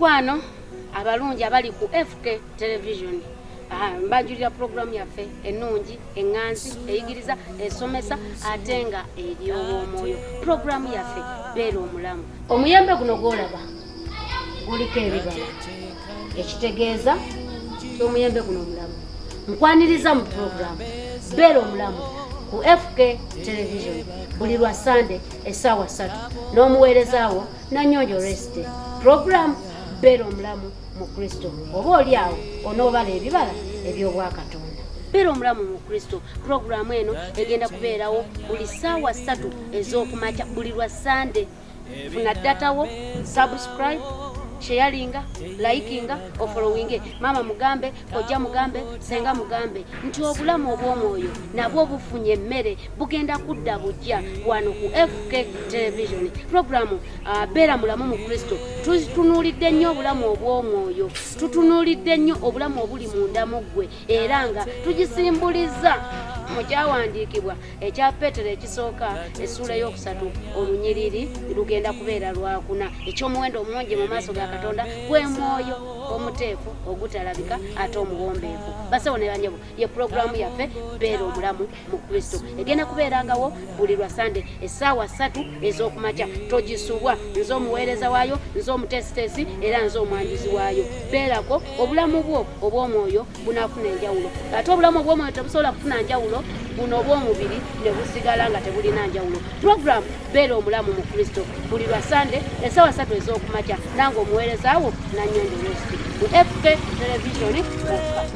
mikwano abalungi abali ku fk television Ah, mbanjulira puroguramu yaffe ennungi eŋŋanzi eyigiriza esomesa ate nga eryow'omwoyo puroguramu yaffe beera omulamu. Omuyembe guno gwolaba guliko ebibala ekitegeeza omuyembe guno omulamu. Nkwaniriza mu puroguramu beera omulamu ku fk television buli lwa sande essaawa ssatu n'omuweerezaawo nanyonjo resite. Puroguramu beera omulamu mu kristo oba oli awo onoobala ebibala eby'obwakatonda. Beera omulamu mu kristo puroguramu eno egenda kubeerawo buli ssaawa ssatu ez'okumakya buli lwa sande funa ddatawo subscribe sharinga likinga ofollowinge mama mugambe kojja mugambe senga mugambe. Nti obulamu obw'omwoyo nabwo bufunye emmere bugenda kudda bujja. Wano ku fk television programu uh, beera mulamu mu kristo tutunuulidde nnyo obulamu obw'omwoyo tutunuulidde nnyo obulamu obuli munda mu ggwe era nga tugisimbuliza mu kyawandiikibwa ekya petero ekisooka essuula ey'okusatu olunyiriri lugenda kubeera lwakuna ekyomuwendo omungi mu maaso ga katonda gwe mwoyo omuteefu ogutalabika ate omuwombeefu. Basawo ne banyabo ye puroguramu yaffe beera omulamu mu kristo. Egenda kubeerangawo buli lwa sande essaawa ssatu ez'okumakya. Togisubwa nze omuweereza waayo nze omuteesiteesi era nze omwanjuzi waayo. Beerako obulamu bwo obw'omwoyo bunaafuna enjawulo. Ate obulamu obw'omwoyo tebusobola kufuna njawulo buno obw'omubiri ne busigala nga tebulina njawulo. Puroguramu beera omulamu mu kristo. Buli lwa sande essaawa ssatu ez'okumakya. Nange omuweerezaawo nanyondo resti mu fk televisioni. Okka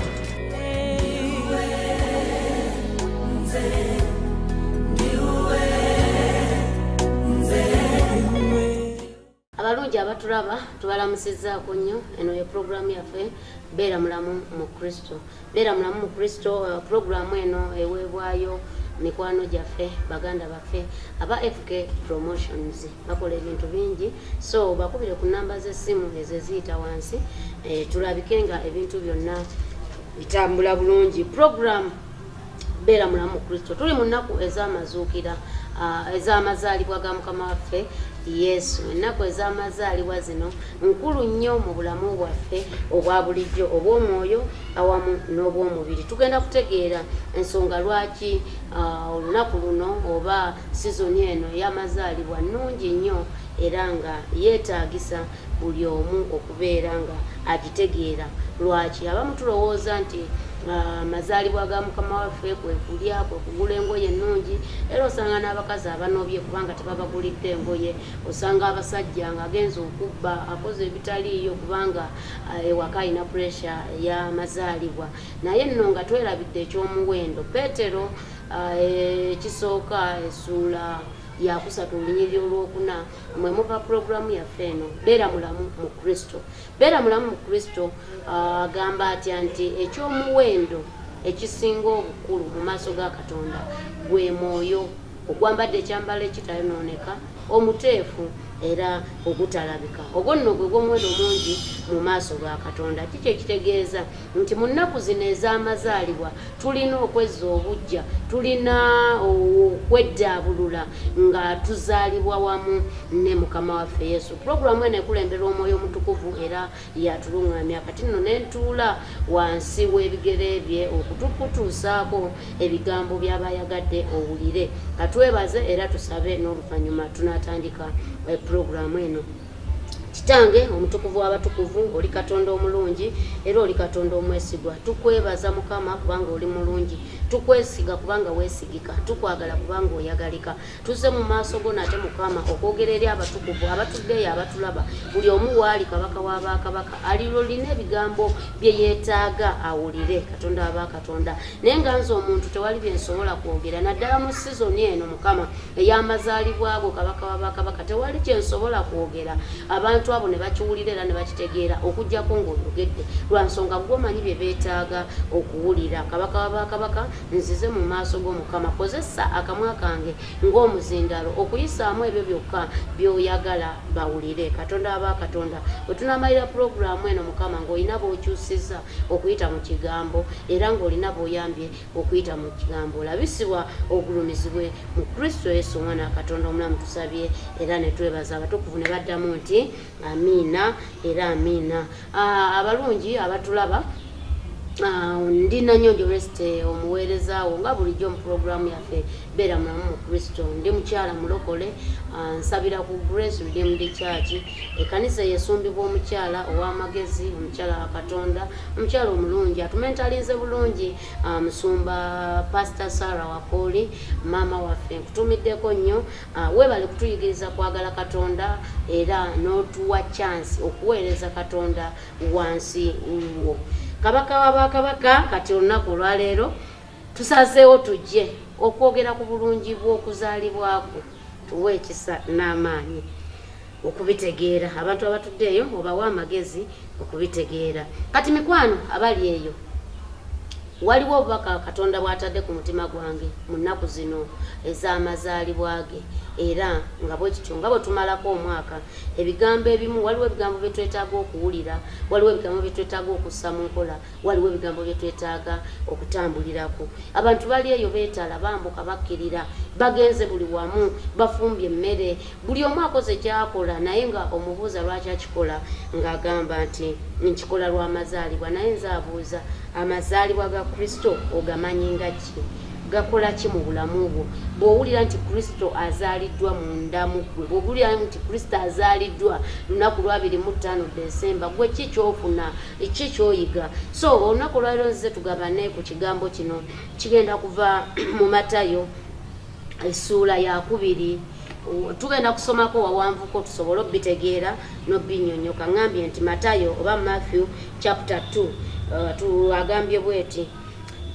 abalungi abatulaba tubalamusizaako nnyo. Eno ye puroguramu yaffe beera mulamu mu kristo. Beera mulamu mu kristo uh, puroguramu eno eweebwayo mikwano gyaffe baganda baffe aba fk promotions. Bakola ebintu bingi. So bakubire ku namba z'essimu ezo eziyita wansi eh, tulabike nga ebintu byonna bitambula bulungi. Puroguramu beera mulamu mu kristo. Tuli mu nnaku ez'amazuukira uh, ez'amazaalibwa ga mukama waffe yesu ennaku ez'amazaalibwa zino nkulu nnyo mu bulamu bwaffe obwa bulijjo obw'omwoyo awamu n'obw'omubiri. Tugenda kutegeera ensonga lwaki uh, olunaku luno oba sizoni eno ey'amazaalibwa nnungi nnyo era nga yeetaagisa buli omu okubeera nga agitegeera. Lwaki? Abamu tulowooza nti amazaalibwa ga mukama waffe kwe kulya kwe kugula engoye ennungi. Era osanga n'abakazi abanobye kubanga tebabagulidde engoye. Osanga abasajja nga agenza okubba akoze ebitaliiyo kubanga ewaka alina puresha ey'amazaalibwa naye nno nga twerabidde ekyomuwendo peetero ekisooka essuula yakusatu olunyiriri olwokuna mwe muva puroguramu yaffe eno beera mulamu mu kristo. Beera mulamu mu kristo agamba atya nti ekyomuwendo ekisinga obukulu mu maaso ga katonda gwe mwoyo ogwambadde ekyambalo ekitayonooneka omuteefu era ogutalabika ogwo nno gwe gw'omuwendo mungi mu maaso ga katonda. Kiki ekitegeeza nti mu nnaku zino ez'amazaalibwa tulina okwezza obujja tulina okweddaabulula nga tuzaalibwa wamu ne mukama waffe yesu. Puroguramu eno ekulembera omwoyo omutukuvu era yatuluŋŋamya kati nno nentuula wansi w'ebigere bye okutukutuusaako ebigambo by'abayagadde owulire. Katwebaze era tusabe n'oluvannyuma tunatandika puroguramu eno. Kitange omutukuvu w'abatukuvu oli katonda omulungi era oli katonda omwesigwa. Tukwebaza mukama kubanga oli mulungi tukwesiga kubanga weesigika tukwagala kubanga oyagalika. Tuze mu maaso go nate mukama okwogera eri abatukuvu abatuddeyo abatulaba. Buli omu waali kabaka w'abakabaka alilolina ebigambo bye yeetaaga awulire katonda w'abakatonda naye nga nze omuntu tewali byensobola kwogera naddala mu sizoni eno mukama ey'amazaalibwa go kabaka w'abakabaka tewali kyensobola kwogera. Abantu abo ne bakiwulira era ne bakitegeera okugjako ng'oyogedde. Lwa nsonga gwomanyi bye beetaaga okuwulira. Kabaka w'abakabaka nzize mu maaso g'omukama kozesa akamwa kange ng'omuzindalo okuyisaamu ebyo byokka by'oyagala bawulire. Katonda aba katonda bwe tunamalira pulogulaamu eno mukama ng'olina b'okyusizza okuyita mu kigambo era ng'olina b'oyambye okuyita mu kigambo. Olabisibwa ogulumizibwe mu kristo yesu omwana wa katonda omulamu tusabye era ne twebaza abatukuvu ne baddamu nti amiina era amiina. Abalungi abatulaba ndi nanyonjo resite omuweerezaawo nga bulijjo mu puroguramu yaffe beera mulamu mu kristo. Ndi mukyala mulokole ah, nsabira ku grace redeemed church. Ekanisa yesumbibwa omukyala ow'amagezi omukyala wa katonda omukyala omulungi atumentalize bulungi. Ah, musumba pastor sara wakoli maama waffe nkutumiddeko nnyo. Ah, weebale kutuyigiriza kwagala katonda era n'otuwa chance okuweereza katonda wansi wo kabaka wabakabaka kati olunaku olwaleero tusazeewo tujje okwogera ku bulungi bw'okuzaalibwako tuwe ekisa n'amaanyi. Okubitegeera abantu abatudde eyo obawa amagezi okubitegeera. Kati mikwano abali eyo waliwo obubaka katonda bw'atadde ku mutima gwange mu nnaku zino ez'amazaalibwa ge. Era nga bwe kityo nga bwe tumalako omwaka ebigambo ebimu waliwo ebigambo bye twetaaga okuwulira waliwo ebigambo bye twetaaga okussa mu nkola waliwo ebigambo bye twetaaga okutambulirako. Abantu bali eyo beetala bambuka bakkirira bagenze buli wamu bafumbye emmere. Buli omu akoze kyakola naye nga omubuuza lwaki akikola ng'agamba nti nkikola lw'amazaalibwa naye nze abuuza amazaalibwa ga kristo ogamanyi nga ki? Gakola ki mu bulamu bwo? Bw'owulira nti kristo azaaliddwa mu ndamu gwe bw'owulira nti kristo azaaliddwa lunaku lwabiri mu ttaano desemba gwe ki kyofuna? Ki kyoyiga? So olunaku olwaliro nzize tugabane ku kigambo kino. Kigenda kuva mu matayo essuula yakubiri tugenda kusomako wawanvuko tusobole obitegeera nobinyonyoka. Ŋambye nti matayo oba matthew chapter 2 uh, tuagambye bweti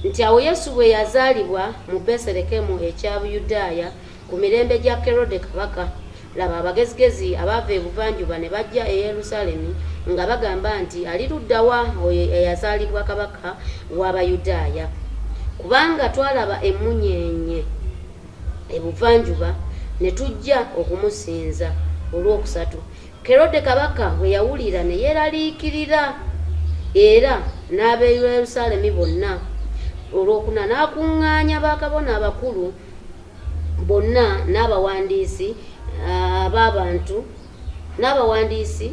nti awo yesu bwe yazaalibwa mu beserekemu ekya buyudaaya ku mirembe gya kerode kabaka laba abagezigezi abaava ebuvanjuba ne bajja e yerusaalemi nga bagamba nti ali luddawa oyo eyazaalibwa kabaka w'abayudaaya kubanga twalaba emunyenye ebuvanjuba ne tujja okumusinza. Olwokusatu kerode kabaka bwe yawulira ne yeeraliikirira era n'ab'e yerusaalemi bonna. Olwokuna n'akuŋŋaanya bakabona abakulu bonna n'abawandiisi ab'abantu n'abawandiisi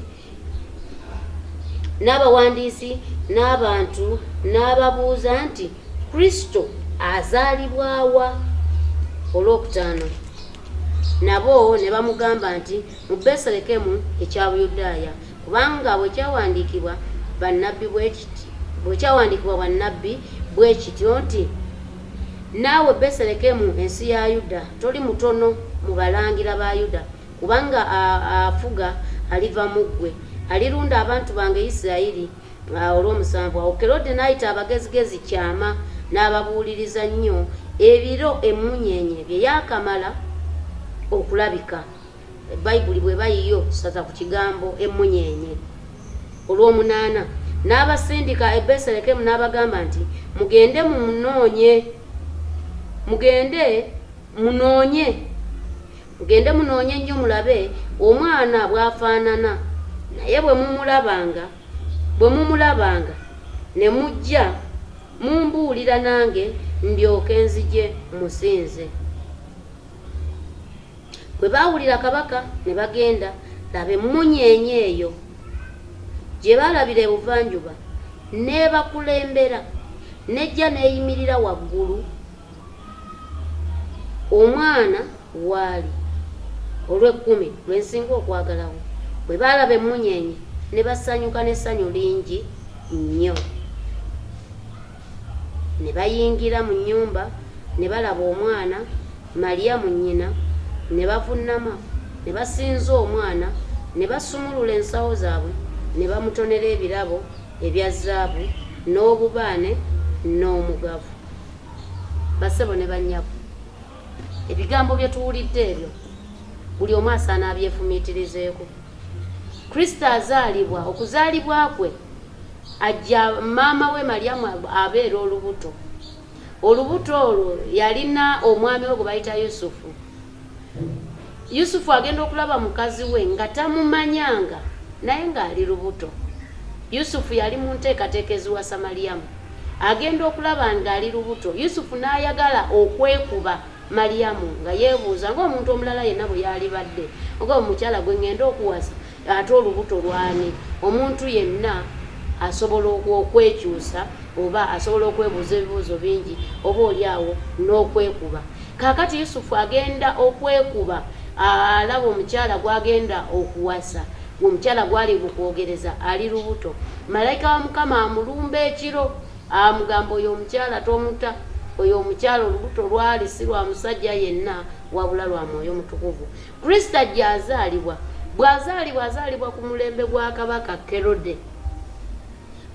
n'abawandiisi n'abantu n'ababuuza nti kristo azaalibwawa olwokutaano nabo ne bamugamba nti mu beselekemu ekya buyudaaya kubanga bwekyawandiikibwa bannabbi bwekiti bwekyawandiikibwa bwannabbi bwe kityo nti naawe beselekemu ensi ya yuda toli mutono mu balangira ba yuda kubanga afuga aliva mu ggwe. Alirunda abantu bange isirayiri olw'omusanvu awo. Kerode n'ayita abagezigezi kyama n'ababuuliriza nnyo ebiro emunyenye bye yakamala okulabika. Bayibuli bwe bayiyo tusaza ku kigambo emunyenye olw'omunaana n'abasindika e beselekemu n'abagamba nti mugende munoonye mugende munoonye mugende munoonye nnyo mulabe omwana bw'afaanana naye bwe mumulabanga bwe mumulabanga ne mujja mumbuulira nange ndyoke nzije musinze. Bwe baawulira kabaka ne bagenda laba emunyenye eyo gye baalabira ebuvanjuba neebakulembera nejja neeyimirira waggulu omwana waali olw'ekkumi lwensinga okwagalawo bwe baalaba emunyenye ne basanyuka n'essanyu lingi nnyo. Ne bayingira mu nnyumba ne balaba omwana maliyamu nnyina ne bavunnama ne basinza omwana ne basumulula ensawo zaabwe ne bamutonera ebirabo ebya zaabu n'obubaane n'omugavu. Basebo ne bannyabo ebigambo bye tuwulidde ebyo buli omu asaana abyefumiitirizeeko. Kristo azaalibwa okuzaalibwa kwe ajja maama we malyamu abeera olubuto. Olubuto olwo yalina omwami we gwe bayita yusufu. Yusufu agenda okulaba mukazi we nga tamumanyanga naye ng'ali lubuto. Yusufu yali mu nteekateeka eziwa samaliyamu agenda okulaba ng'ali lubuto. Yusufu n'ayagala okwekuba maliyamu nga yeebuuza ngaomuntu omulala yenna bwe yali badde oga omukyala gwe ngenda okuwasa ate olubuto lwani? Omuntu yenna asobola okwekyusa oba asobola okwebuuza ebibuuzo bingi oba oli awo n'okwekuba. Kaakati yusufu agenda okwekuba alaba omukyala gwagenda okuwasa omukyala gwali mukwogereza ali lubuto. Malayika wa mukama amulumba ekiro amugamba oyo omukyala tomuta oyo omukyala olubuto lwali si lwa musajja yenna wabula lwa mwoyo mutukuvu. Kristo ajja azaalibwa bw'azaalibwa azaalibwa ku mulembe gwa kabaka kerode.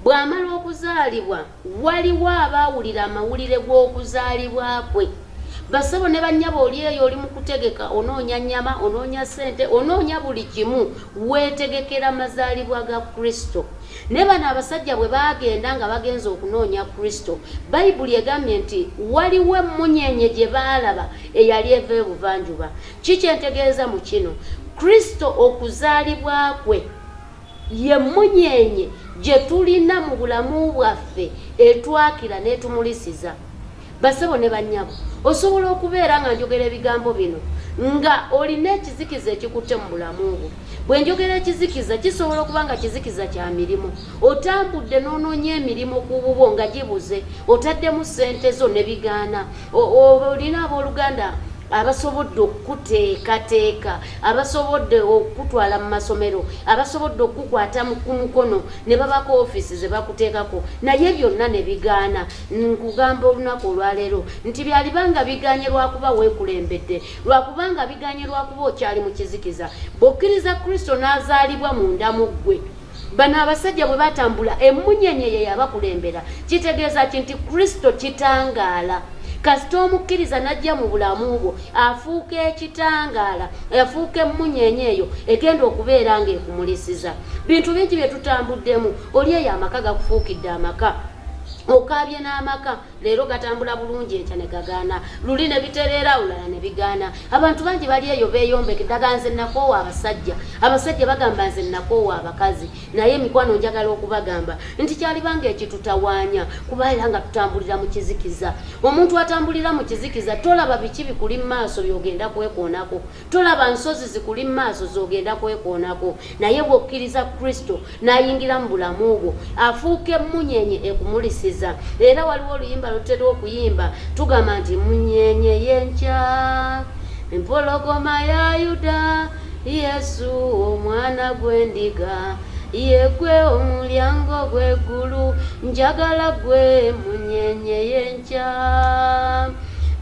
Bw'amala okuzaalibwa waliwo abaawulira amawulire g'okuzaalibwa kwe basabo ne bannyaba oli eyo oli mu kutegeka onoonya nnyama onoonya ssente onoonya buli kimu weetegekera mazaalibwa ga kristo. Naye bano abasajja bwe baagenda nga bagenza okunoonya kristo bayibuli egambye nti waliwo emmunyenye gye baalaba eyali eva ebuvanjuba kikyentegeeza mu kino? Kristo okuzaalibwa kwe ye munyenye gye tulina mu bulamu bwaffe etwakira n'etumulisiza basebo ne bannyabo osobola okubeera nga njogera ebigambo bino. Nga olina ekizikiza ekikutte mu bulamu bwo. Bwe njogera ekizikiza kisobola okuba nga kizikiza kya mirimu. Otambudde n'onoonya emirimu ku bubwo nga gibuze otaddemu ssente zo ne bigaana. Olina abooluganda abasobodde okukuteekateeka abasobodde okutwala mu masomero abasobodde okukukwata ku mukono ne babako ofiisi ze bakuteekako. Naye byonna ne bigaana. Nkugamba olunaku olwaleero nti byalibanga biganye lwakuba weekulembedde lwakubanga biganye lwakuba okyali mu kizikiza. Bw'okkiriza kristo n'azaalibwa mu ggwe. Bano abasajja bwe batambula emmunyenye ye yabakulembera. Kitegeeza ki nti kristo kitangaala kasita omukkiriza najja mu bulamu bwo afuuka ekitangaala afuuka emmunyenye eyo egenda okubeera ng'ekumulisiza. Bintu bingi bye tutambuddemu oli eyo amaka gakufuukidde amaka okaabye n'amaka leero gatambula bulungi enkya ne gagaana. Luli ne bitereera olala ne bigaana. Abantu bangi bali eyo beeyombeke daga nze nakoowa abasajja. Abasajja bagamba nze nakoowa abakazi. Naye emikwano njagala okubagamba nti kyalibanga ekitutawaanya kuba era nga tutambulira mu kizikiza. Omuntu atambulira mu kizikiza tolaba biki bikuli mu maaso byogenda kwekoonako? Tolaba nsozi zikuli mu maaso zogenda kwekoonako? Naye bw'okkiriza kristo n'ayingira mu bulamu bwo afuuka emmunyenye ekumulisiza era waliwo oluyimba lutera okuyimba tugamba nti munyenye yenkya empologoma ya yuda. Yesu omwana gw'endiga yegwe omulyango gw'eggulu njagala gwe munyenye yenkya.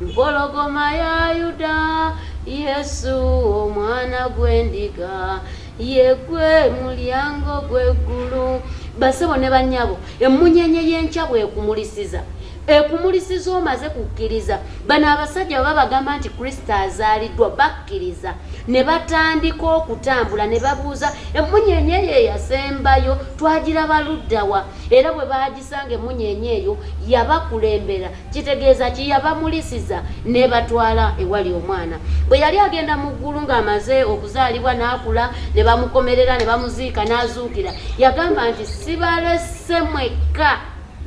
Mpologoma ya yuda. Yesu omwana gw'endiga yegwe mulyango gw'eggulu basebo ne bannyabo emmunyenye y'enkya bwekumulisiza ekumulisiza omaze kukkiriza. Bano abasajja baba bagamba nti kristo azaaliddwa bakkiriza. Ne batandika okutambula ne babuuza emmunyenye eyo eyasembayo twagiraba luddawa era bwe bagisanga emmunyenye eyo yabakulembera. Kitegeeza ki? Yabamulisiza ne batwala ewali omwana. Bwe yali agenda mu ggulu ng'amaze okuzaalibwa n'akula ne bamukomerera ne bamuziika n'azuukira yagamba nti sibalese mwekka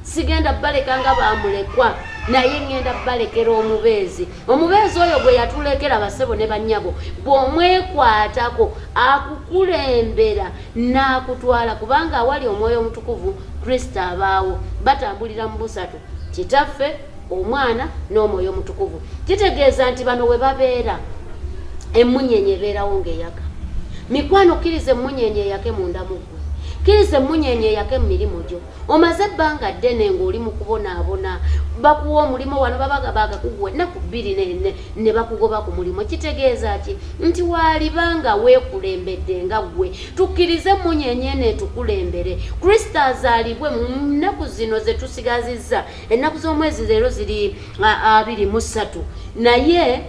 sigenda baleka nga bamulekwa naye ngenda balekera omubeezi. Omubeezi oyo gwe yatulekera basebo ne bannyabo bw'omwekwatako akukulembera n'akutwala kubanga awali omwoyo omutukuvu kristo abaawo batambulira mu busatu kitaffe omwana n'omwoyo omutukuvu. Kitegeeza nti bano we babeera emmunyenye ebeerawo ng'eyaka. Mikwano kkiriza emmunyenye eyake munda mu ggwe kkiriza emmunyenye eyake mu mirimu gyo. Omaze ebbanga ddene ng'oli mu kubonaabona bakuwa omulimu wano babaga bagakuguwa ennaku bbiri ne bakugoba ku mulimu. Kitegeeza ki? Nti waalibanga weekulembedde nga ggwe tukkirize emmunyenye eno etukulembere. Kristo azaalibwe mu zino ze tusigazizza. Ennaku z'omwezi leero ziri abiri mu ssatu. Naye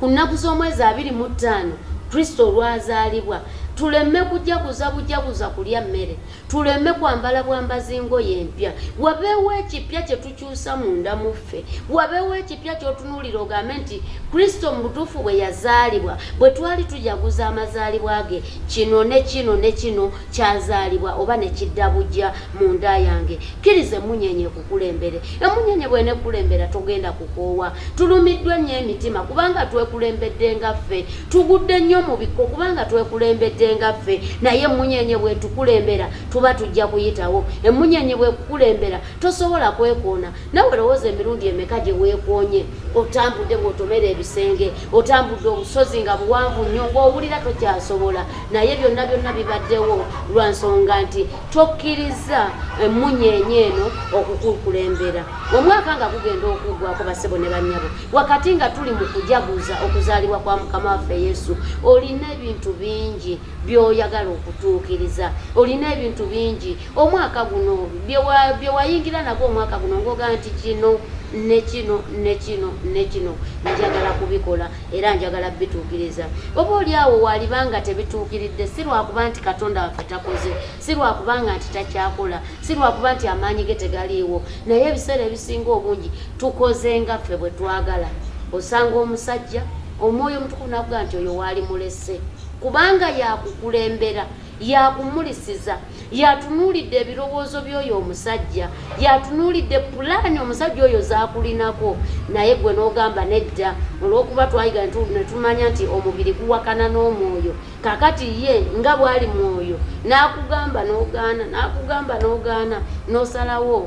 ku nnaku z'omwezi abiri mu ttaano kristo olwazaalibwa tuleme kujaguza bujaguza kulya mmere. Tuleme kwambala bwambazi ngoye empya wabeewo ekipya kye tukyusa munda muffe. Wabeewo ekipya ky'otunuulira ogambe nti kristo mu butuufu bwe yazaalibwa bwe twali tujaguza amazaalibwa ge kino ne kino ne kino kyazaalibwa oba ne kidda bujja mu nda yange. Kkiriza emunyenye ekukulembere emunyenye bwenekulembera togenda kukoowa. Tulumiddwa nnyo emitima kubanga twekulembedde nga ffe. Tugudde nnyo mu bikko kubanga twekulembedde nga ffe naye emunyenye bwetukulembera tuba tujja kuyitawo. Emunyenye bwekukulembera tosobola kwekoona. Nawe lowooza emirundi emeka gye weekoonye otambudde bw'otomera ebisenge otambudde obusozi nga buwanvu nnyo ng'owulira tokyasobola. Naye byonna byonna bibaddewo lwa nsonga nti tokkiriza emunyenye eno okukukulembera omwaka nga gugenda okuggwako basebo ne bannyabo wakati nga tuli mu kujaguza okuzaalibwa kwa mukama waffe yesu olina ebintu bingi by'oyagala okutuukiriza. Olina ebintu bingi. Omwaka guno bye wayingira nagwo omwaka guno ng'ogaa nti kino ne kino ne kino ne kino. Njagala kubikola era njagala bituukiriza. Oba oli awo walibanga tebituukiridde si lwakuba nti katonda waffe takoze si lwakubanga nti takyakola si lwakuba nti amaanyi ge tegaliiwo. Naye ebiseera ebisinga obungi tukoze nga ffe bwe twagala. Osanga omusajja omwoyo omutukuvu nakugaa nti oyo waali mulese kubanga yakukulembera yakumulisiza yatunuulidde ebirowoozo by'oyo omusajja yatunuulidde pulaani omusajja oyo zakulinako. Naye gwe n'ogamba nedda olw'okuba twayiga ne tumanya nti omubiri guwakana n'omwoyo. Kakati ye nga bw'ali mwoyo n'akugamba n'ogaana n'akugamba n'ogaana n'osalawo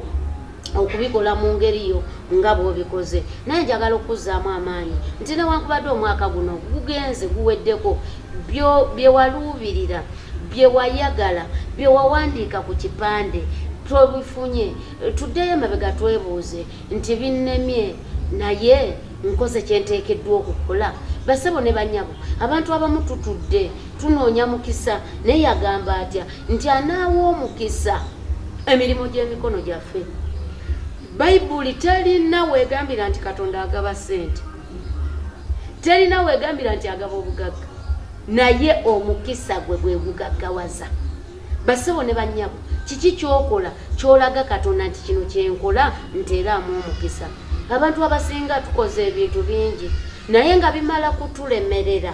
okubikola mu ngeri yo nga bw'obikoze. Naye njagala okuzzaamu amaanyi. Nti newankubadde omwaka guno gugenze guweddeko byewaluubirira byewayagala byewawandiika ku kipande tobifunye tuddeyo emabega twebuuze nti binnemye naye nkoze kyenteekeddwa okukola. Basebo ne bannyabo abantu abamu tutudde tunoonya mukisa naye yagamba atya nti anaawa omukisa emirimu gy'emikono gyaffe. Bayibuli terina weegambira nti katonda agaba sente terina weegambira nti agaba obugagga naye omukisa gwe gwe gugaggawaza. Basebo ne bannyabo kiki kyokola? Kyolaga katonda nti kino kyenkola nteeraamu omukisa. Abantu abasinga tukoze ebintu bingi naye nga bimala kutulemerera.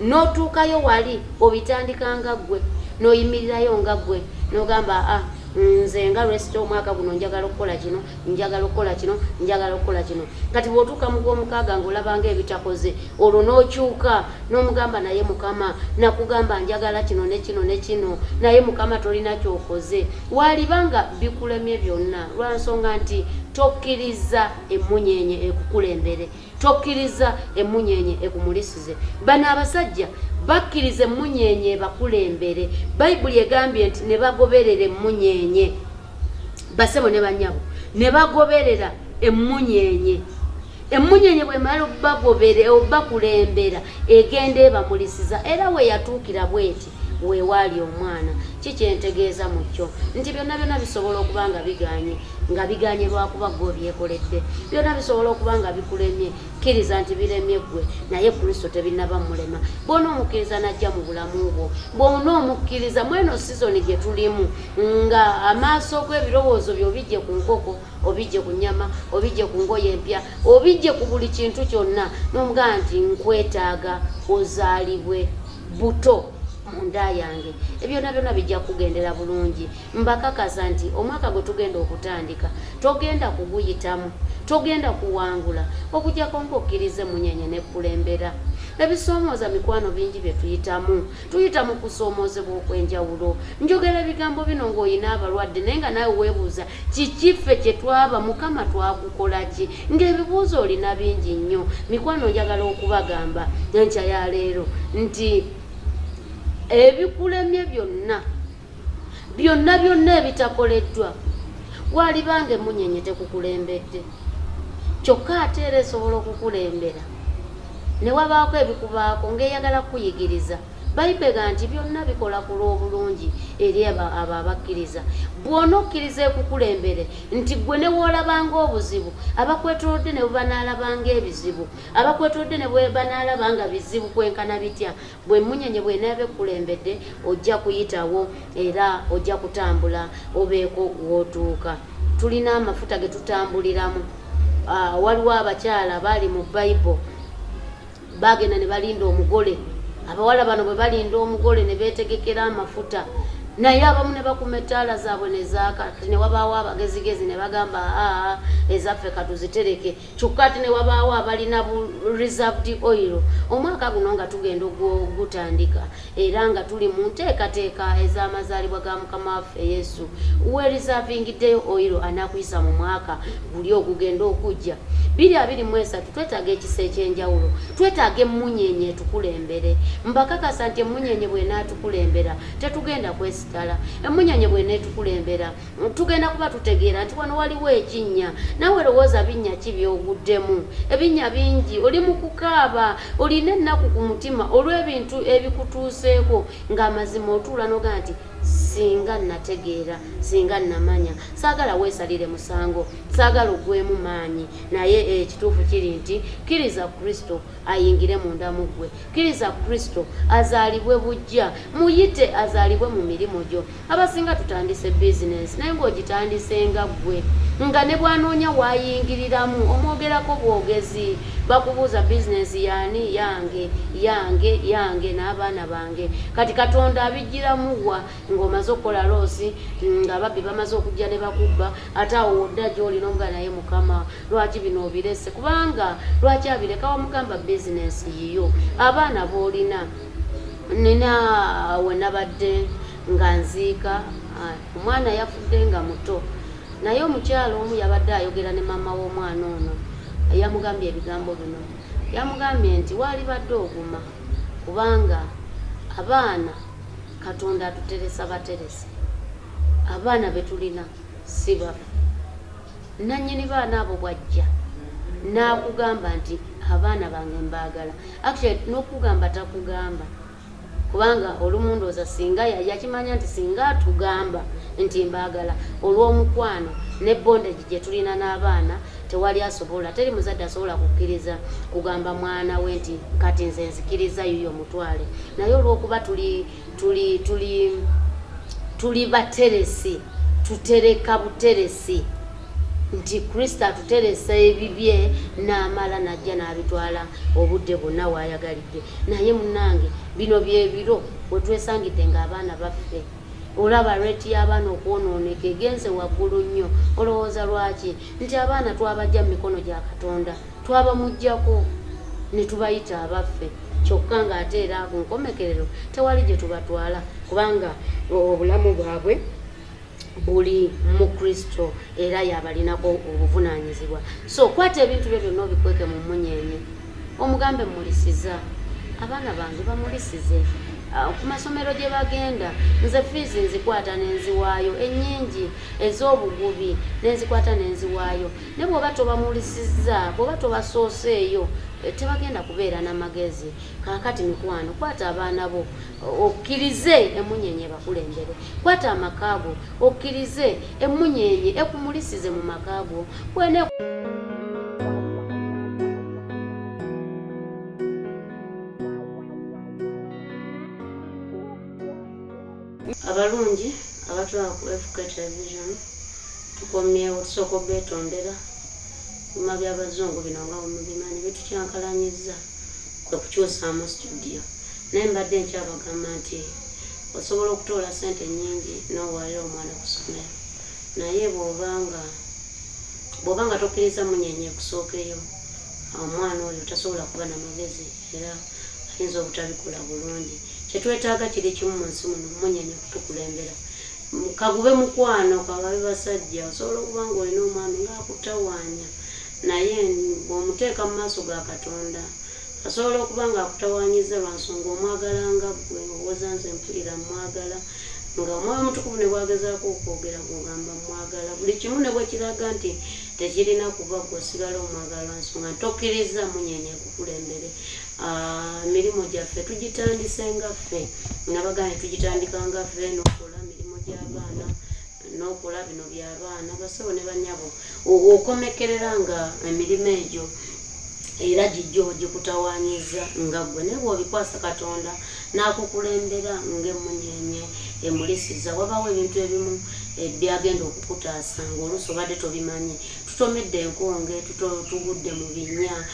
N'otuukayo wali obitandika nga ggwe n'oyimirirayo nga ggwe n'ogamba a nze nga lwesita omwaka guno njagala okukola kino njagala okukola kino njagala okukola kino. Kati bw'otuuka mu gw'omukaaga ng'olabanga ebitakoze olwo n'okyuka n'omugamba naye mukama nakugamba njagala kino ne kino ne kino naye mukama tolina kyokoze. Walibanga bikulemye byonna lwa nsonga nti tokkiriza emunyenye ekukulembere tokkiriza emunyenye ekumulisize. Bano abasajja bakkiriza emunyenye bakulembere. Bayibuli egambye nti ne bagoberera emunyenye basebo ne banyabo ne bagoberera emunyenye emunyenye bwemala obagobere obakulembera egenda ebamulisiza. Era we yatuukira bweti weewaali omwana. Kikyentegeeza mu kyo? Nti byonna byonna bisobola okuba nga biganye nga biganye lwakuba gwe obyekoledde byonna bisobola okuba nga bikulemye kkiriza nti biremye ggwe naye kristo tebinaba mulema. Bwona omukkiriza najja mu bulamu bwo bwona omukkiriza mweno sizoni gye tulimu nga amaaso g'ebirowoozo bye obijje ku nkoko obijje ku nyama obijje ku ngoye empya obijje ku buli kintu kyonna n'omugaa nti nkwetaaga ozaalibwe buto munda yange. Ebyona byona bijja kugendera bulungi. Mbakakasa nti omwaka gwe tugenda okutandika togenda kuguyitamu togenda kuwangula okujjako ngaokkirize munyenye nekkulembera ebisoomooza mikwano bingi bye tuyitamu tuyita mu kusoomoozebwa okw'enjawulo. Njogera ebigambo bino ng'olina abalwadde naye nga naawe weebuuza kikiffe kye twaba mukama twakukola ki? Ng'ebibuuzo olina bingi nnyo. Mikwano njagala okubagamba enkya ya leero nti ebikulemye byonna byonna byonna ebitakoleddwa walibanga emunyenye tekukulembedde kyokka ate era esobola okukulembera. Ne wabaako ebikubaako ng'eyagala kukuyigiriza bayibega nti byonna bikola ku lw'obulungi eri abo abakkiriza. Bw'ona okkiriza ekukulembere nti gwe ne woolabanga obuzibu abakwetolodde ne bwe banaalabanga ebizibu abakwetolodde ne bwe banaalabanga bizibu kwenkana bitya? Bwe munyenye bwenaaba ekkulembedde ojja kuyitawo era ojja kutambula obeeko w'otuuka. Tulina amafuta ge tutambuliramu. Ah, waliwo abakyala baali mu bayibo bagenda ne balinda omugole abawala bano bwe balinda omugole ne beetegekera amafuta naye abamu ne bakuma ettaala zaabwe nezaaka ti ne wabaawo abagezigezi ne bagamba aa ezaffe katuzitereke kyokka ti ne wabaawo abalina reserved oil. Omwaka guno nga tugenda ogutandika era nga tuli mu nteekateeka ez'amazaalibwa ga mukama waffe yesu. Wereservingiddeyo oil anakuyisa mu mwaka guli ogugenda okujja. Biri abiri mu esatu twetaaga ekisa ekyenjawulo. Twetaaga emunyenye etukulembere. Mbakakasa nti emunyenye bwenaatukulembera tetugenda kwesitala emunyenye bweneetukulembera tugenda kuba tutegeera nti wano waliwo ekinnya nawe lowooza binnya ki byoguddemu? Ebinnya bingi oli mu kukaaba olina ennaku ku mutima olw'ebintu ebikutuuseeko ng'amazima otuula nogaa nti singa nategeera singa namanya saagala weesalire musango saagala ogwemu maanyi. Naye ekituufu kiri nti kkiriza kristo ayingire munda mu ggwe. Kkiriza kristo azaalibwe bujja muyite azaalibwe mu mirimu gyo. Abasinga tutandise bizinensi naye ng'ogitandise nga ggwe. Nga ne bwanoonya waayingiriramu omwogerako bwogezi bakubuuza bizinensi yaani yange yange yange n'abaana bange. Kati katonda abigiramuwa ng'omaze okukola loosi nga babbi bamaze okujja ne bakubba ate awo wodda gy'olina omuga naye mukama lwaki bino obirese? Kubanga lwaki abireka wamugamba bizinensi yiyo? Abaana boolina nina wenabadde nga nziika omwana yafudde nga muto naye omukyalo omu yabadde ayogera ne maama w'omwana ono yamugambye ebigambo bino. Yamugambye nti waali badde oguma? Kubanga abaana katonda atuteresa baterese abaana betulina si bafu nanyini baana abo bwajja. N'akugamba nti abaana bange mbaagala. Actually n'okugamba takugamba. Kubanga olumu ndooza singa yakimanya nti singa atugamba nti mbaagala olw'omukwano ne bondage gye tulina n'abaana tewali asobola teri muzadde asobola kukkiriza kugamba mwana we nti kati nze nzikiriza yuyo mutwale. Naye olw'okuba tuli tuli tuli tuli bateresi tutereka buteresi. Nti kristo atuteresa ebibye n'amala najja n'abitwala obudde bwonna waayagalidde naye munange bino byebiro wetwesangidde ng'abaana baffe. Olaba reti y'abaana okwonooneka egenze waggulu nnyo. Olowooza lwaki? Nti abaana twabajja mu mikono gya katonda twabamugjako ne tubayita abaffe kyokka ng'ate era ku nkomekerero tewali gye tubatwala kubanga obulamu bwabwe buli mu kristo era yabalinako obuvunaanyizibwa. So kwata ebintu byo byonna obikweke mu munyenye omugambe mulisiza abaana bange bamulisize Ah, ku masomero gye bagenda nze fiizi nzikwata nenziwaayo ennyingi ez'obugubi nenzikwata nenziwaayo ne bw'oba tobamulisizza bw'oba tobasooseeyo eh, tebagenda kubeera n'amagezi kaakati mikwano kwata abaana bo okkirize emunyenye bakulembere. Kwata amakaago okkirize emunyenye ekumulisize mu makaago kwene abalungi abatwala ku fk television tukomyewo tusooka obetondera bima byabazungu bino nga mubimanyi bitukyankalanyiza kwe kukyusaamu studio. Naye mbadde nkyabagamba nti osobola okutoola sente nyingi nowalira omwana ku ssomero. Naye bwobanga bwobanga tokkiriza munyenye kusookeyo omwana oyo tasobola kuba namagezi era ayinza obutabikola bulungi. Kyetwetaaga kiri kimu mu nsi muno munyenye kutukulembera. Kagube mukwano kagabe basajja osobola okuba nga olina omwami ngaakutawaanya naye bw'omuteeka mu maaso ga katonda asobola okuba nga akutawaanyiza lwa nsonga omwagala nga ggwe owooza nze mpulira mwagala nga omwoyo omutukuvu ne bwagezaako okwogera kugamba mwagala. Buli kimu ne bwe kiraga nti tekirina kuva gwe osigala omwagala nsonga tokkiriza munyenye kukulembere. Emirimu gyaffe tugitandise nga ffe. Nabagane tugitandika nga ffe nokola mirimu gy'abaana nokola bino byabaana basabo ne banyabo. Okomekerera nga emirimu egyo era gijja ogikutawanyiza nga gwe naye bwobikwasa katonda nakukulembera ngaemunyenye emulisiza wabawo ebintu ebimu byagenda okukutaasa ngaoluusi obadde tobimanyi tutomedde enkonge tugudde mu binya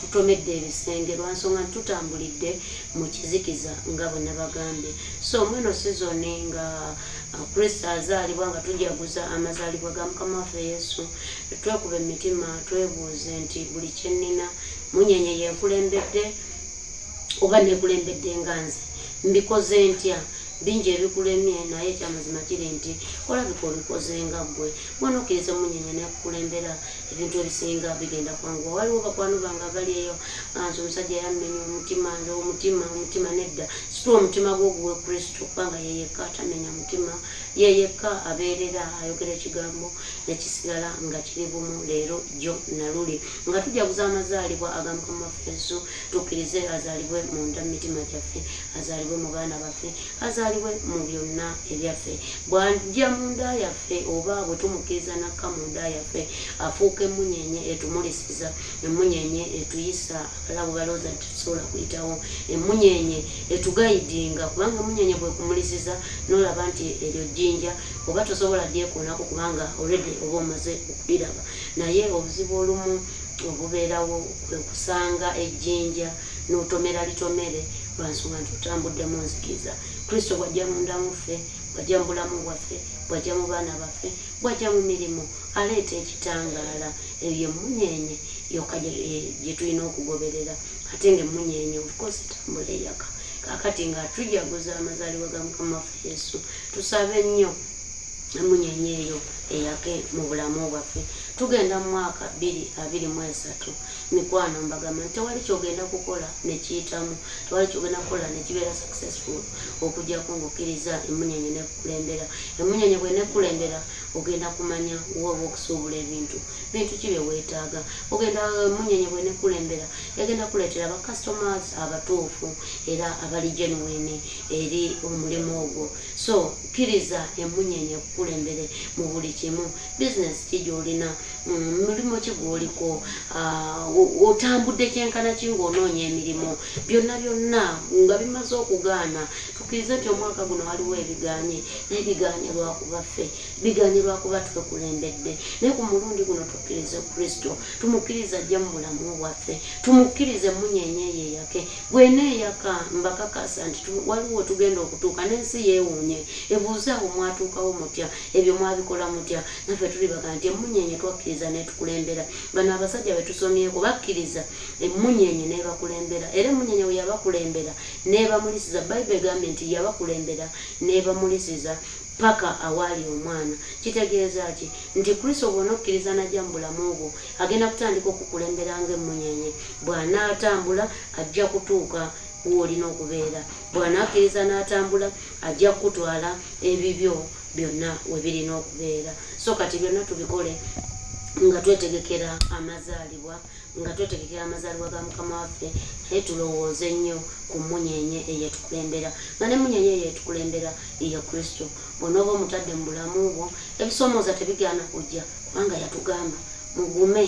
tutomedde ebisenge lwansonga tutambulidde mu kizikiza nga bwe nabagambye. So mweno sizoni nga kristo azaalibwa nga tujaguza amazaalibwa ga mukama waffe yesu twekuba emitima twebuuze nti buli kyenina munyenye yenkulembedde oba nekulembedde nga nze. Mbikoze ntya bingi ebikulemye naye ekyamazima kiri nti olabika obikoze nga ggwe. Mwana okkiriza munyenye nekukulembera ebintu ebisinga bigenda kwanguwa waliwo bakwano bange bali eyo nze omusajja yamenya omutima nze omutima omutima nedda situwa omutima gwoguwe kristo kubanga yeyekka atamenya mutima yeyekka abeerera ayogera ekigambo nekisigala nga kiri bumu leero jo naluli nga tujaguza amazaalibwa agamukama waffe yesu tukkirize azaalibwe munda mumitima gyaffe azaalibwe mu baana baffe azaalibwe mu byonna ebyaffe. Bwajja munda yaffe oba bwe tumukkiriza nakka munda yaffe afuuka emunyenye etumulisiza emunyenye etuyisa alabo balooza tetusobola kuyitawo emunyenye etugayidinga kubanga emunyenye bwekumulisiza nolaba nti eryo jjinja oba tosobola dyekoonako kubanga olredi oba omaze okuliraba naye obuzibu olumu obubeerawo kwekusanga ejjinja notomera litomere lwansonga nti otambuddemu nzikiriza kristo bwajja mundamuffe bwajja mu bulamu bwaffe bwajja mu baana baffe bwajja mu mirimu aleeta ekitangaala. Ebyo emunyenye yokka gyetulina okugoberera. Ate nga emunyenye ofcourse etambula eyaka kakati nga tujaguza amazaalibwa ga mukama waffe yesu. Tusabe nnyo emunyenye eyo eyake mu bulamu bwaffe. Tugenda mu mwaka bbiri abiri mu esatu mikwano mbagamba nti tewali kyogenda kukola nekiyitamu tewali kyogenda kukola nekibeera successful okujjaku ngaokkiriza emunyenye nekukulembera emunyenye bwe nekulembera ogenda kumanya woba okusuubula ebintu. Bintu kibe weetaaga. Ogenda emunyenye bwe nekulembera yagenda kuleetera bacustomers abatuufu era abali genuine eri omulimu ogwo. So kkiriza emunyenye ekukulembere mu buli kimu bizinesi ki gyolina mulimu ki gwoliko? Otambudde kyenkana ki ngaonoonya emirimu? Byonna byonna nga bimaze okugaana tukkirize nti omwaka guno waliwo ebiganye naye biganye lwakuba ffe biganye lwakuba twekulembedde naye ku mulundi guno tukkirize kristo tumukkiriza ajja mu bulamu bwaffe tumukkirize munyenye yeyake gweneeyaka mbakakasa nti waliwo tugenda okutuuka n'ensi yeewuunye ebuuzaawo mwatuukawo mutya ebyo mwabikola mutya naffe tuli baga nti emunyenye twakkiriza netukulembera bano abasajja betusomyeko bakkiriza emunyenye nebakulembera era emunyenye we yabakulembera nebamulisiza bayibuli egambye nti yabakulembera nebamulisiza paka awaali omwana. Kitegeeza ki? Nti kristo bwona okkiriza najja mu bulamu obwo agenda kutandika okukulembera nga emunyenye bw'anaatambula ajja kutuuka woolina okubeera. Bw'anaakkiriza n'atambula ajja kukutwala ebibyo byonna we birina okubeera. So kati byonna tubikole nga twetegekera amazaalibwa nga twetegekera amazaalibwa ga mukama waffe naye tulowooze nnyo ku munyenye eyetukulembera. Nga ne munyenye eyetukulembera ya kristo bwonooba omutadde mu bulamu bwo ebisoomooza tebigaana kujja kubanga yatugamba mugume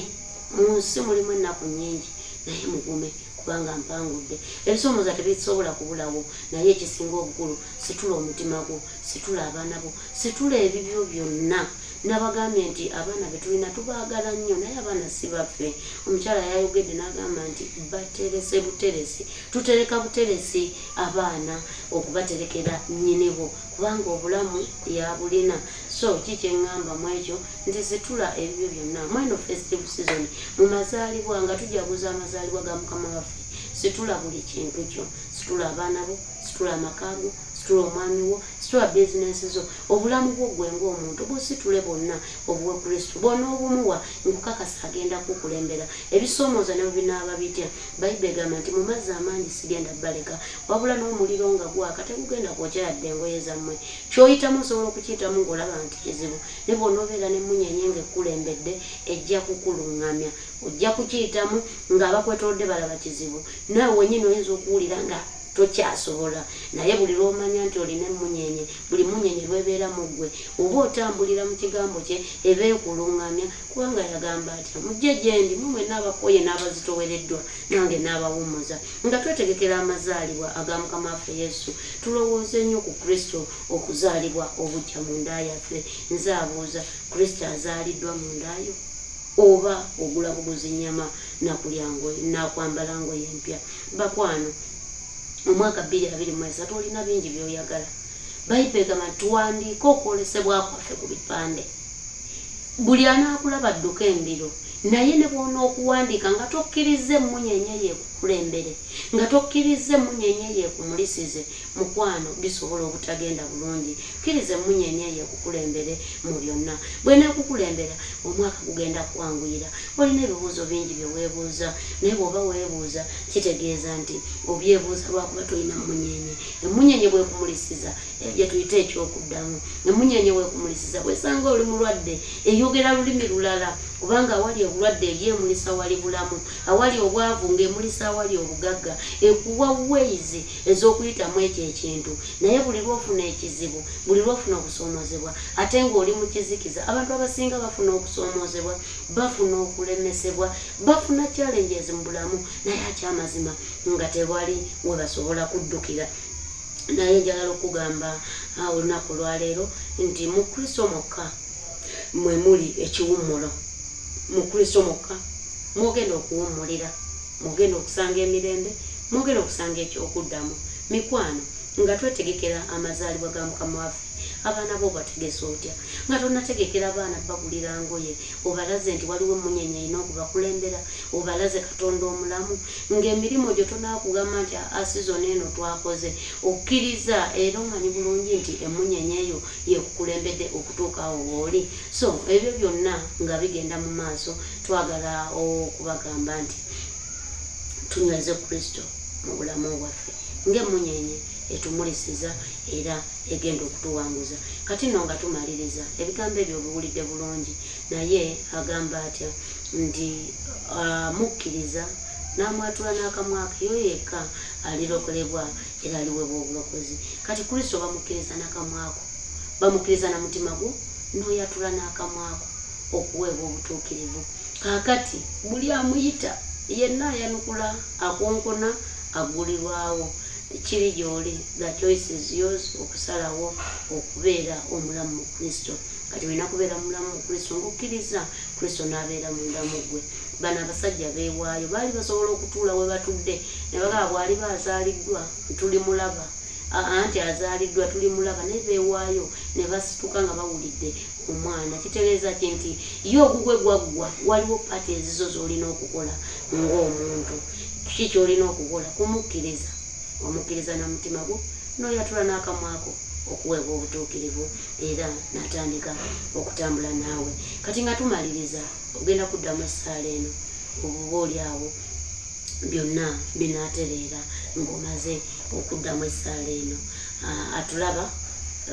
mu nsi mulimu ennaku nnyingi naye mugume kubanga mpangudde ebisoomooza tebisobola kubulawo naye ekisinga obukulu situla omutima gwo situla abaana bo situla ebibyo byonna nabagambye nti abaana betulina tubaagala nnyo naye abaana si baffe. Omukyala yayogedde n'agamba nti baterese buteresi. Tutereka buteresi abaana okubaterekera nnyinibo kubanga obulamu yabulina. So kikyeŋŋamba mu ekyo? Nti situla ebibyo byonna. Mweno festive season mu mazaalibwa nga tujaguza amazaalibwa ga mukama waffe situla buli kintu kyo. Situla abaana bo situla amakaago situla omwami wo situla bizinesi zo obulamu bwo gwe ngaomuntu busitule bonna obuwe kristo. Bwona obumuwa nkukakasa agenda kukulembera. Ebisoomooza ne binaaba bitya? Bayibuli egamba nti mu mazzi amangi sigenda baleka wabula n'omuliro nga gwaka tegugenda kwokyeradde engoye zammwe. Kyoyitamu osobola okukiyitamu ng'olaba nti kizibu ne bwona obeera nemunyenye nga ekkulembedde ejja kukuluŋŋamya ojja kukiyitamu ng'abakwetolodde balaba kizibu. Naawe wenyini oyinza okuwulira nga tokyasobola naye buli lwomanya nti olina emunyenye buli munyenye lwebeera mu ggwe oba otambulira mu kigambo kye eba ekuluŋŋamya kubanga yagamba atya mujje gyendi mumwe n'abakoye n'abazitowereddwa nange n'abawumuza nga twetegekera amazaalibwa aga mukama waffe yesu tulowooze nnyo ku kristo okuzaalibwa obujja mu nda yaffe. Nze abuuza kristo azaaliddwa mu ndayo oba ogula buguzi nyama nakulyangoye nakwambala ngoye empya? Bakwano omwaka bbiri abiri mu esatu olina bingi byoyagala. Bayibuli egamba nti tuwandiike okwolesebwa kwaffe ku bipande. Buli anaakulaba adduka embiro naye ne bwona okuwandiika nga tokkiriza emunyenye yeekukulembere nga tokkiriza emunyenye yeekumulisize mukwano bisobola obutagenda bulungi. Kkiriza emunyenye yeekukulembere mu byonna. Bweneekukulembera omwaka gugenda kwanguyira olina ebibuuzo bingi byeweebuuza naye bw'oba weebuuza kitegeeza nti obyebuuza lwakuba tolina munyenye. Emunyenye bwekumulisiza ebyo tuyite ekyokuddamu. Emunyenye bwekumulisiza bwesanga oli mulwadde eyogera lulimi lulala kubanga awali obulwadde eryemulisa wali bulamu awali obwavu ng'emulisa awali obugagga ekuwa ways ez'okuyitamu ekyo ekintu. Naye buli lwofuna ekizibu buli lwofuna okusoomozebwa ate ng'oli mu kizikiza abantu abasinga bafuna okusoomozebwa bafuna okulemesebwa bafuna challenges mu bulamu naye akyamazima nga tewali we basobola kuddukira. Naye njagala okugamba olunaku olwaleero nti mu kristo mokka mwe muli ekiwummulo mu kristo mokka mwogenda okuwummulira mwogenda okusanga emirembe mwogenda okusanga ekyokuddamu mikwano nga twetegekera amazaalibwa ga mukama waffe abaana bo bategese otya? Nga tonategekera abaana bagulira ngoye obalaze nti waliwo emunyenye erina okubakulembera obalaze katonda omulamu. Ng'emirimu gyo tonakugamba nti asizoni eno twakoze. Okkiriza era omanyi bulungi nti emunyenye eyo yekukulembedde okutuuka awo wooli so ebyo byonna nga bigenda mu maaso twagala okubagamba nti tunyweze kristo mu bulamu bwaffe. Ng'emunyenye etumulisiza era egenda okutuwanguza. Kati nno nga tumaliriza ebigambo ebyo obiwulidde bulungi. Naye agamba atya nti amukkiriza n'amwatula n'akamwaka yo yekka alirokolebwa era aliweebwa obulokozi. Kati kristo bamukkiriza n'akamwako. Bamukkiriza na mutima gwo n'oyatula n'akamwako okuweebwa obutuukirivu. Kaakati buli amuyita yenna ayanukula akonkona agulirwawo kiri gy'oli the choice is yours okusalawo okubeera omulamu mu kristo. Kati olina kubeera mulamu mu kristo ngaokkiriza kristo n'abeera mundamu gwe. Bano abasajja beewaayo baali basobola okutuula we batudde ne bagaba bwali bazaaliddwa tuli mulaba. Anti azaaliddwa tuli mulaba naye beewaayo ne basituka nga bawulidde omwana. Kitegeeza ki nti ye ogugwe gwaggwa waliwo paati ezizo z'olina okukola ng'omuntu. Kiki ky'olina okukola? Kumukkiriza omukkiriza na mutima gwo n'oyatula n'akamwako okuweebwa obutuukirivu era natandika okutambula naawe. Kati nga tumaliriza ogenda kuddamu essaala eno obuba oli awo byonna binaatereera ng'omaze okuddamu essaala eno. Atulaba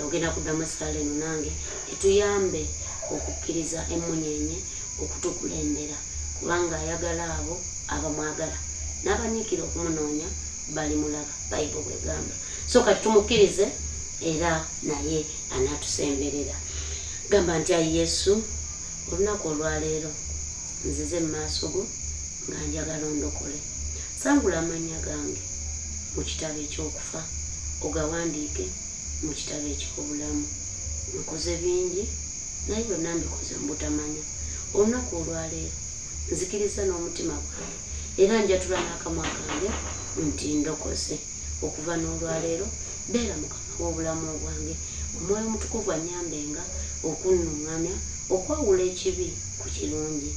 ogenda kuddamu essaala eno nange etuyambe okukkiriza emunyenye okutukulembera kubanga ayagala abo abamwagala n'abanyiikira okumunoonya bali mulaba bayibu bwegamba so kati tumukkirize era naye anaatusemberera. Gamba nti ayi yesu olunaku olwaleero nzize mu maaso go nga njagala ondokole. Sangula amannya gange mu kitabo ekyokufa ogawandiike mu kitabo ekyobulamu nkoze bingi naye byonna mbikoze mu butamanya. Olunaku olwaleero nzikiriza n'omutima gwange era njatula n'akamwa kange nti ndokose okuva n'olwaleero beera mukama w'obulamu bwange. Omwoyo mutukuvu anyambenga okunnuŋŋamya okwawula ekibi ku kirungi.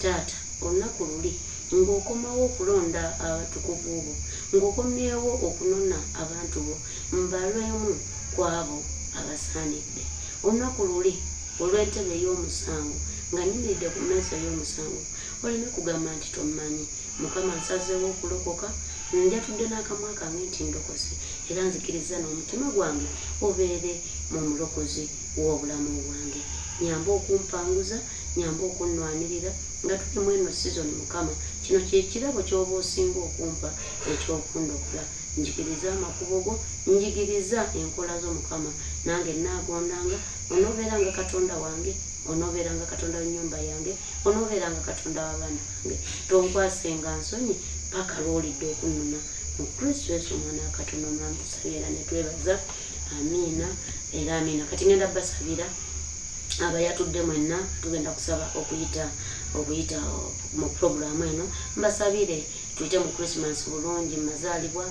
Taata olunaku luli ng'okomawo okulonda abatukuvu bo ng'okomyewo okunona abantu bo mbalwemu kwabo abasaanidde. Olunaku luli olw'entebe ey'omusango nga nyimiridde ku mmeeza y'omusango. Olina kugamba nti tomanyi mukama nsazeewo okulokoka njatudde n'akamwa kange nti ndokose era nzikiriza n'omutima gwange obeere mu mulokozi w'obulamu bwange. Nyamba okumpanguza nyamba okunnwanirira nga tuli mu eno sizoni mukama. Kino kyekirabo ky'oba osinga okumpa ekyokundokola njigiriza amakubo go njigiriza enkola z'omukama nange naagondanga onoobeeranga katonda wange onoobeeranga katonda w'ennyumba yange onoobeeranga katonda w'abaana bange. Tonkwasenga nsonyi paka lwolidde okunnuma mu kristo yesu omwana wa katonda omulamu tusabye era netwebaza amiina era amiina. Kati ngenda basabira abayatudde mwenna tugenda kusaba okuyita okuyita mu puroguramu eno mbasabire tuyite mu christmas bulungi mu mazaalibwa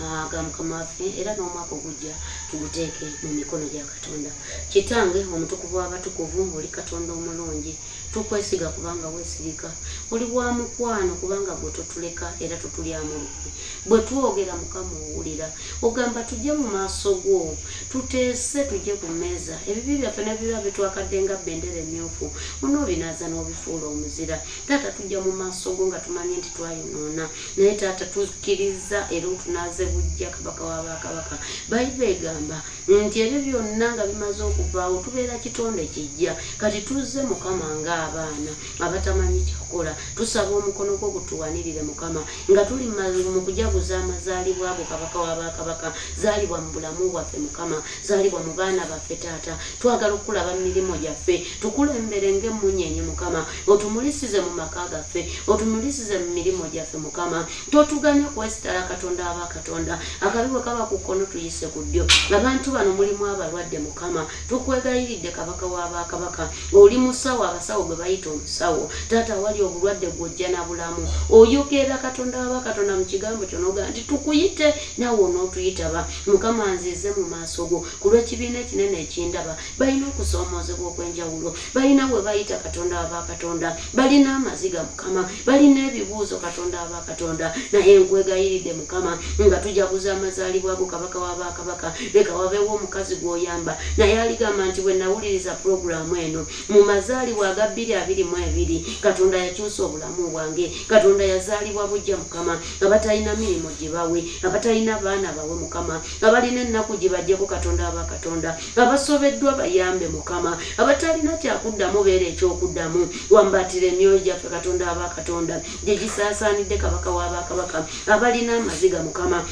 ah, ga mukama waffe era n'omwaka ogujja tuguteeke mu mikono gya katonda. Kitange omutukuvu w'abatukuvu oli katonda omulungi tukwesiga kubanga weesirika oli bwa mukwano kubanga gwe totuleka era totulyamu lukwe bwe twogera mukama owulira ogamba tujje mu maaso go tuteese tujje ku mmeeza. Ebibi byaffe nebiba bitwakadde nga bendera emyufu onoobinaaza n'obifuula omuzira. Taata tujja mu maaso go nga tumanyi nti twayonoona. Naye taata tukkiriza era otunaaze bujja kabaka w'abakabaka bayibuli egamba nti ebyo byonna nga bimaze okuvaawo tubeera kitonde kijja. Kati tuzze mukama ng'abaana abatamanyi kyakola. Tusaba omukono gwo gutuwanirire mukama nga tuli mu kujaguza amazaalibwa ago kabaka w'abakabaka zaalibwa mu bulamu bwaffe mukama. Zaalibwa mu baana baffe taata. Twagala okulaba mu mirimo gyaffe. Tukulembere ng'emunyenye mukama. Otumulisize mu maka gaffe. Otumulisize mu mirimo gyaffe mukama. Totuganya kwesitala katonda abakatonda akabi bwe kaba ku kkono tuyise ku ddyo. Abantu bano mulimu abalwadde mukama. Tukwegayiridde kabaka w'abakabaka oli musawo abasawo gwe bayita omusawo. Taata wali obulwadde gwojja na bulamu oyogera katonda wabakatonda mu kigambo kyo nogaa nti tukuyite naawe onootuyitaba mukama nzize mu maaso go. Ku lw'ekibiina ekinene ekindaba balina okusoomoozebwa okw'enjawulo. Balina bwe bayita katonda wabakatonda balina amaziga mukama. Balina ebibuuzo katonda wabakatonda naye nkwegayiridde mukama nga tujaguza amazaalibwa go kabaka wabakabaka leka wabeewo omukazi gw'oyamba. Naye aligamba nti bwe nawuliriza puroguramu eno mu mazaalibwa aga bbiri abiri mu ebiri katonda yakyusa obulamu bwange. Katonda yazaalibwa bujja mukama abatalina mirimu gye bawe abatalina baana bawe mukama abalina ennaku gye bajjako katonda abakatonda abasobeddwa bayambe mukama abatalina kyakuddamu beera ekyokuddamu. Wambatira emyoyo gyaffe katonda abakatonda gye gisaasaanidde kabaka w'abakabaka abalina amaziga mukama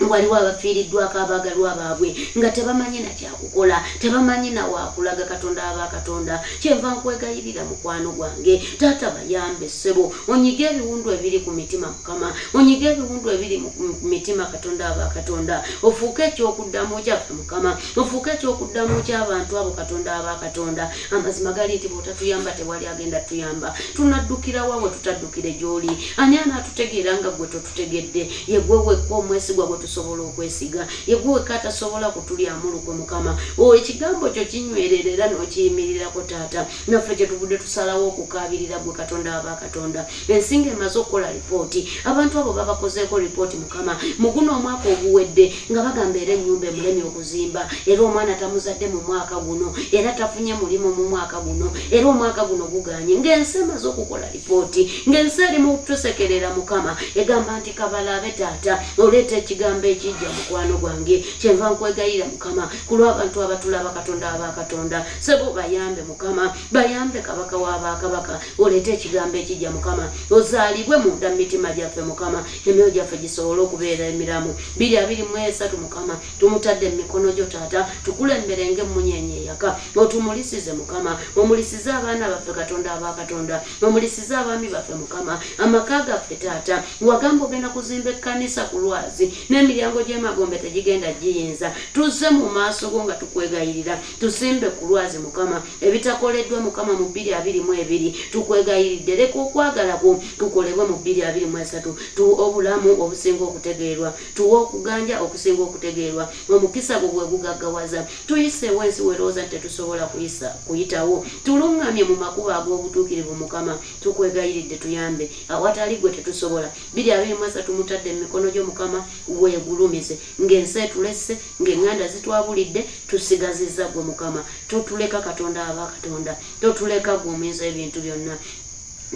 waliwo abafiiriddwako abaagalwa baabwe nga tebamanyi nakyakukola tebamanyi nawakulaga katonda abakatonda kyenva nkwegayirira mukwano gwange. Taata bayambe ssebo onyiga ebiwundu ebiri ku mitima mukama onyiga ebiwundu ebiri mu mitima katonda abakatonda ofuuke ekyokuddamu kyaffe mukama ofuuke ekyokuddamu ky'abantu abo katonda abakatonda amazima gali nti bwotatuyamba tewali agenda tuyamba tunaddukira wawe tutaddukire gy'oli. Ani anaatutegeera nga gwe totutegedde yegwe wekka omwesigwa gwe tusobola okwesiga yegwe wekka atasobola kutulyamu lukwe mukama. O ekigambo kyo kinywerera era n'okiyimirirako taata. Naffe kyetuvudde tusalawo okukaabirira gwe katonda abakatonda ensinga emaze okukola lipooti abantu abo babakozeeko lipooti mukama. Mu guno omwaka oguwedde nga bagamba era ennyumba emulemi okuzimba era omwana tamuzadde mu mwaka guno era tafunye mulimu mu mwaka guno era omwaka guno guganye. Ng'ensi emaze okukola lipooti ng'ensi erimu okutusekerera mukama egamba nti kabalabe taata oleeta ekigambo ekijja mukwano gwange. Kyenva nkwegayira mukama. Ku lw'abantu abatulaba katonda abakatonda sebo bayambe mukama. Bayambe kabaka w'abakabaka oleete ekigambo ekijja mukama. Ozaalibwe munda mu mitima gyaffe mukama. Emyoyo gyaffe gisobole okubeera emiramu. Biri abiri mu esatu mukama. Tumutadde mu mikono gyo taata. Tukulembere ng'emunyenye eyaka. Otumulisize mukama. Omulisize abaana baffe katonda abakatonda omulisize abaami baffe mukama. Amaka gaffe taata. Wagamba ogenda kuzimba ekkanisa ku lwazi. Ne emiryango gy'emagombe tegigenda giyinza. Tuzze mu maaso go nga tukwegayirira. Tusimbe ku lwazi mukama. Ebitakoleddwa mukama mu bbiri abiri mu ebiri tukwegayiridde leka okwagala kwo kukolebwe mu bbiri abiri mu esatu. Tu obulamu obusinga okutegeerwa. Tuwe okuganja okusinga okutegeerwa. Omukisa gwo gwe gugaggawaza tuyiseewo ensi werowooza nti tetusobola kuyitawo. Tuluŋŋamye mu makubo ag'obutuukirivu mukama. Tukwegayiridde tuyambe. Awatali gwe tetusobola. Biri abiri mu esatu mutadde mu mikono gyo mukama weegulumize ng'ensi etulesse ng'eŋŋanda zitwabulidde tusigazizza gwe mukama. Totuleka katonda aba katonda. Totuleka gwe omuyinza ebintu byonna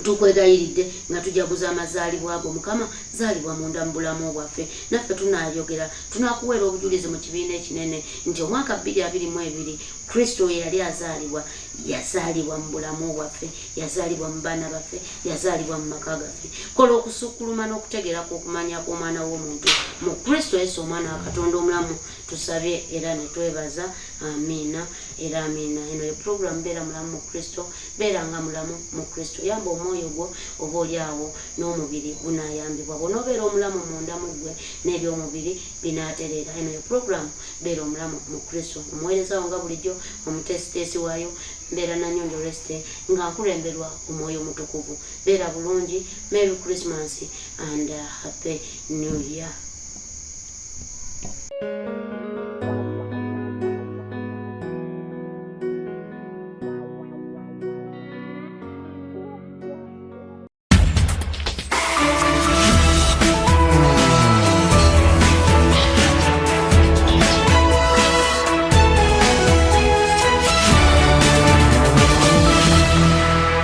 tukwegayiridde nga tujaguza amazaalibwa ago. Mukama zaalibwa munda mu bulamu bwaffe. Naffe tunayogera tunakuweera obujulizi mu kibiina ekinene nti omwaka bbiri abiri mu ebiri kristo ye yali azaalibwa yazaalibwa mu bulamu bwaffe yazaalibwa mu baana baffe yazaalibwa mu maka gaffe. Kola okusukkuluma n'okutegeera kw'okumanya kw'omwana w'omuntu. Mu kristo yesu omwana wa katonda omulamu tusabye era netwebaza amiina era amiina eno ye puroguramu beera mulamu mu kristo beeranga mulamu mu kristo. Yamba omwoyo gwo oba oli awo n'omubiri gunayambibwa bw'onoobeera omulamu munda mu ggwe n'ebyomubiri binaatereera. Eno ye puroguramu beera omulamu mu kristo. Omuweerezawo nga bulijjo omutesiteesi waayo mbeera nanyonjo resite nga nkulemberwa omwoyo mutukuvu beera bulungi. Merry christmas and uh, happy new year